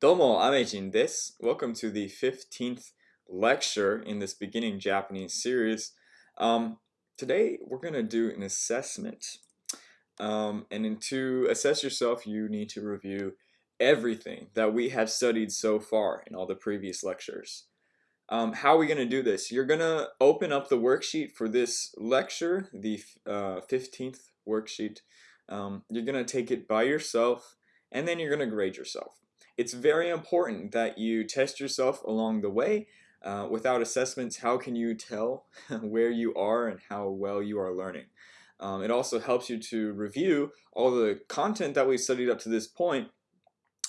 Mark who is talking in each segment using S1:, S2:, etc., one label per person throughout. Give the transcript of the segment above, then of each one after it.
S1: Domo Amejin desu. Welcome to the 15th lecture in this beginning Japanese series. Um, today we're going to do an assessment. Um, and to assess yourself, you need to review everything that we have studied so far in all the previous lectures. Um, how are we going to do this? You're going to open up the worksheet for this lecture, the uh, 15th worksheet. Um, you're going to take it by yourself and then you're going to grade yourself. It's very important that you test yourself along the way. Uh, without assessments, how can you tell where you are and how well you are learning? Um, it also helps you to review all the content that we've studied up to this point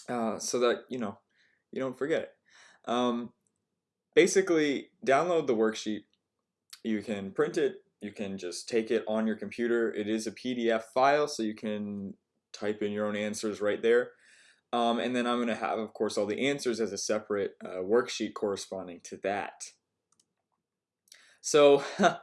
S1: uh, so that, you know, you don't forget it. Um, basically, download the worksheet. You can print it. You can just take it on your computer. It is a PDF file, so you can type in your own answers right there. Um, and then I'm going to have, of course, all the answers as a separate uh, worksheet corresponding to that. So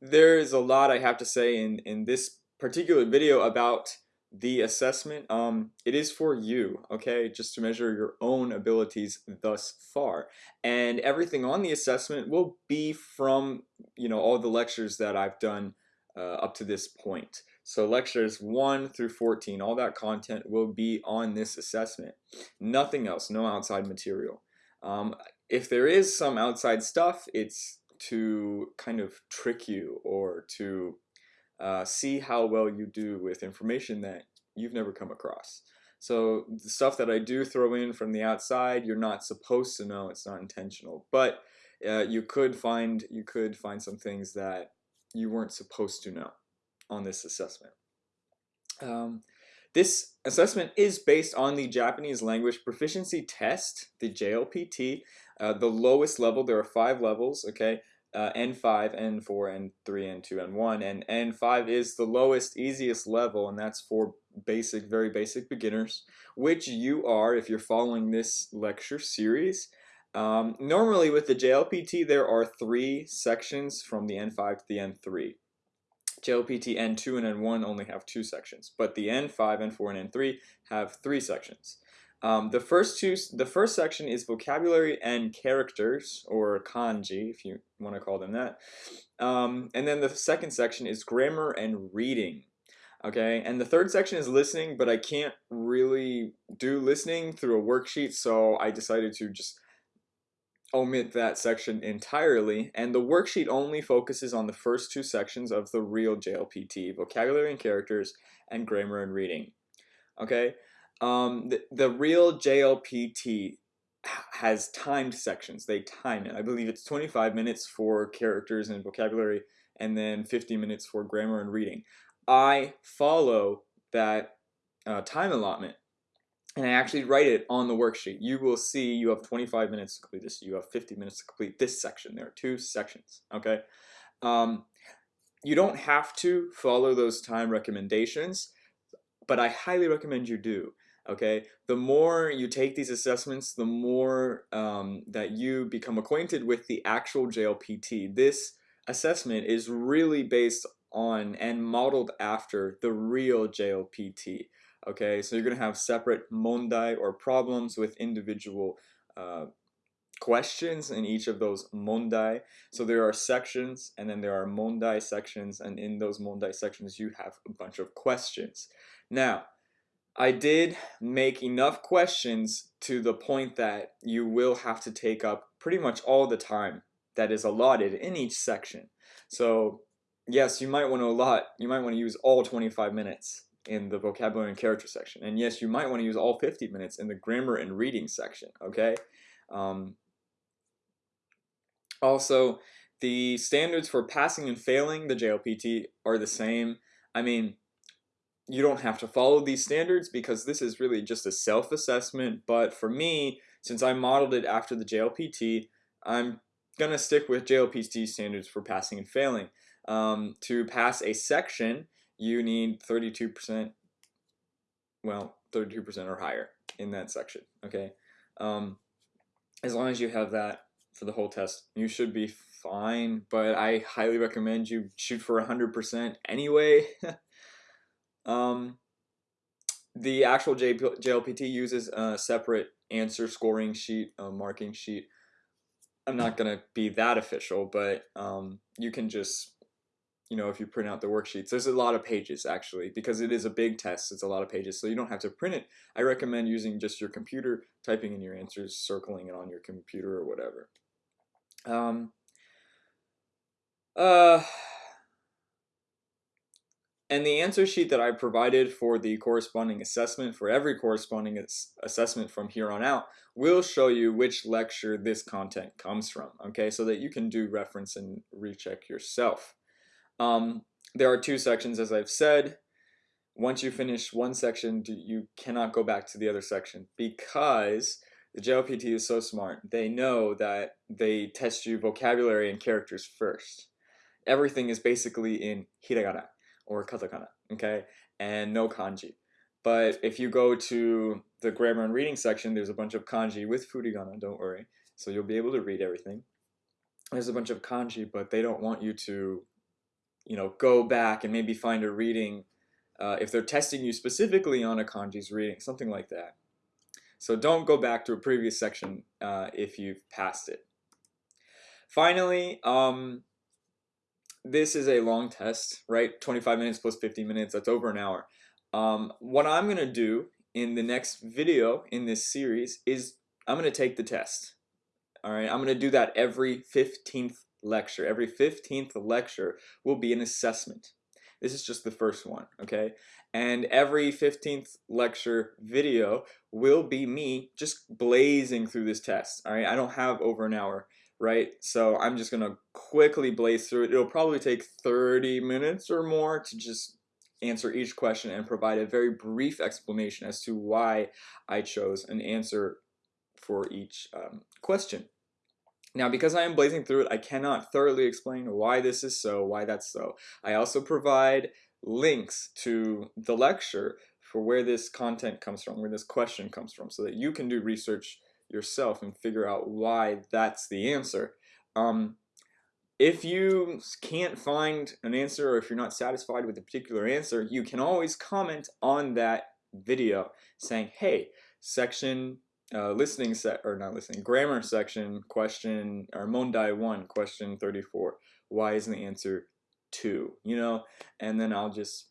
S1: there is a lot I have to say in, in this particular video about the assessment. Um, it is for you, okay, just to measure your own abilities thus far. And everything on the assessment will be from, you know, all the lectures that I've done uh, up to this point. So lectures 1 through 14, all that content will be on this assessment. Nothing else, no outside material. Um, if there is some outside stuff, it's to kind of trick you or to uh, see how well you do with information that you've never come across. So the stuff that I do throw in from the outside, you're not supposed to know. It's not intentional, but uh, you could find you could find some things that you weren't supposed to know on this assessment. Um, this assessment is based on the Japanese language proficiency test, the JLPT, uh, the lowest level. There are five levels, okay? Uh, N5, N4, N3, N2, N1, and N5 is the lowest, easiest level, and that's for basic, very basic beginners, which you are if you're following this lecture series. Um, normally with the JLPT, there are three sections from the N5 to the N3. JLPT N2 and N1 only have two sections, but the N5, N4, and N3 have three sections. Um, the first two, the first section is vocabulary and characters, or kanji, if you want to call them that. Um, and then the second section is grammar and reading. Okay, and the third section is listening, but I can't really do listening through a worksheet, so I decided to just omit that section entirely, and the worksheet only focuses on the first two sections of the real JLPT, vocabulary and characters, and grammar and reading. Okay, um, the, the real JLPT has timed sections. They time it. I believe it's 25 minutes for characters and vocabulary, and then 50 minutes for grammar and reading. I follow that uh, time allotment and I actually write it on the worksheet. You will see you have 25 minutes to complete this. You have 50 minutes to complete this section. There are two sections, okay? Um, you don't have to follow those time recommendations, but I highly recommend you do, okay? The more you take these assessments, the more um, that you become acquainted with the actual JLPT. This assessment is really based on and modeled after the real JLPT. Okay, so you're to have separate mondai or problems with individual uh, questions in each of those mondai. So there are sections and then there are mondai sections and in those mondai sections you have a bunch of questions. Now, I did make enough questions to the point that you will have to take up pretty much all the time that is allotted in each section. So yes, you might want to allot, you might want to use all 25 minutes in the vocabulary and character section. And yes, you might want to use all 50 minutes in the grammar and reading section, okay? Um, also, the standards for passing and failing the JLPT are the same. I mean, you don't have to follow these standards because this is really just a self-assessment, but for me, since I modeled it after the JLPT, I'm gonna stick with JLPT standards for passing and failing. Um, to pass a section, you need 32%, well, 32% or higher in that section, okay? Um, as long as you have that for the whole test, you should be fine, but I highly recommend you shoot for 100% anyway. um, the actual JLPT uses a separate answer scoring sheet, a marking sheet. I'm not going to be that official, but um, you can just, you know, if you print out the worksheets, there's a lot of pages actually, because it is a big test, it's a lot of pages, so you don't have to print it. I recommend using just your computer, typing in your answers, circling it on your computer or whatever. Um, uh, and the answer sheet that I provided for the corresponding assessment for every corresponding assessment from here on out will show you which lecture this content comes from, okay, so that you can do reference and recheck yourself. Um, there are two sections, as I've said. Once you finish one section, you cannot go back to the other section because the JLPT is so smart. They know that they test you vocabulary and characters first. Everything is basically in hiragana or katakana, okay, and no kanji. But if you go to the grammar and reading section, there's a bunch of kanji with furigana, don't worry. So you'll be able to read everything. There's a bunch of kanji, but they don't want you to, you know, go back and maybe find a reading uh, if they're testing you specifically on a kanji's reading, something like that. So don't go back to a previous section uh, if you've passed it. Finally, um, this is a long test, right? 25 minutes plus 50 minutes, that's over an hour. Um, what I'm going to do in the next video in this series is I'm going to take the test. All right, I'm going to do that every 15th lecture. Every 15th lecture will be an assessment. This is just the first one, okay? And every 15th lecture video will be me just blazing through this test, all right? I don't have over an hour right? So I'm just gonna quickly blaze through it. It'll probably take 30 minutes or more to just answer each question and provide a very brief explanation as to why I chose an answer for each um, question. Now, because I am blazing through it, I cannot thoroughly explain why this is so, why that's so. I also provide links to the lecture for where this content comes from, where this question comes from, so that you can do research yourself and figure out why that's the answer. Um, if you can't find an answer or if you're not satisfied with a particular answer, you can always comment on that video saying, hey, section uh, listening set or not listening grammar section question or mondai 1 question 34 why isn't the answer 2 you know and then I'll just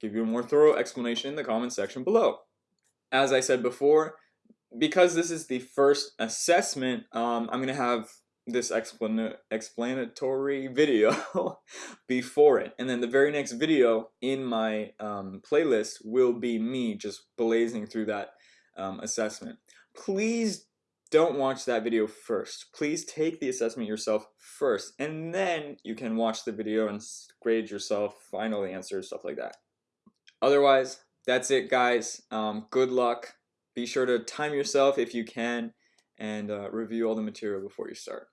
S1: give you a more thorough explanation in the comment section below as I said before because this is the first assessment, um, I'm to have this explan explanatory video before it. And then the very next video in my um, playlist will be me just blazing through that um, assessment. Please don't watch that video first. Please take the assessment yourself first, and then you can watch the video and grade yourself, final answers, stuff like that. Otherwise, that's it, guys. Um, good luck. Be sure to time yourself if you can and uh, review all the material before you start.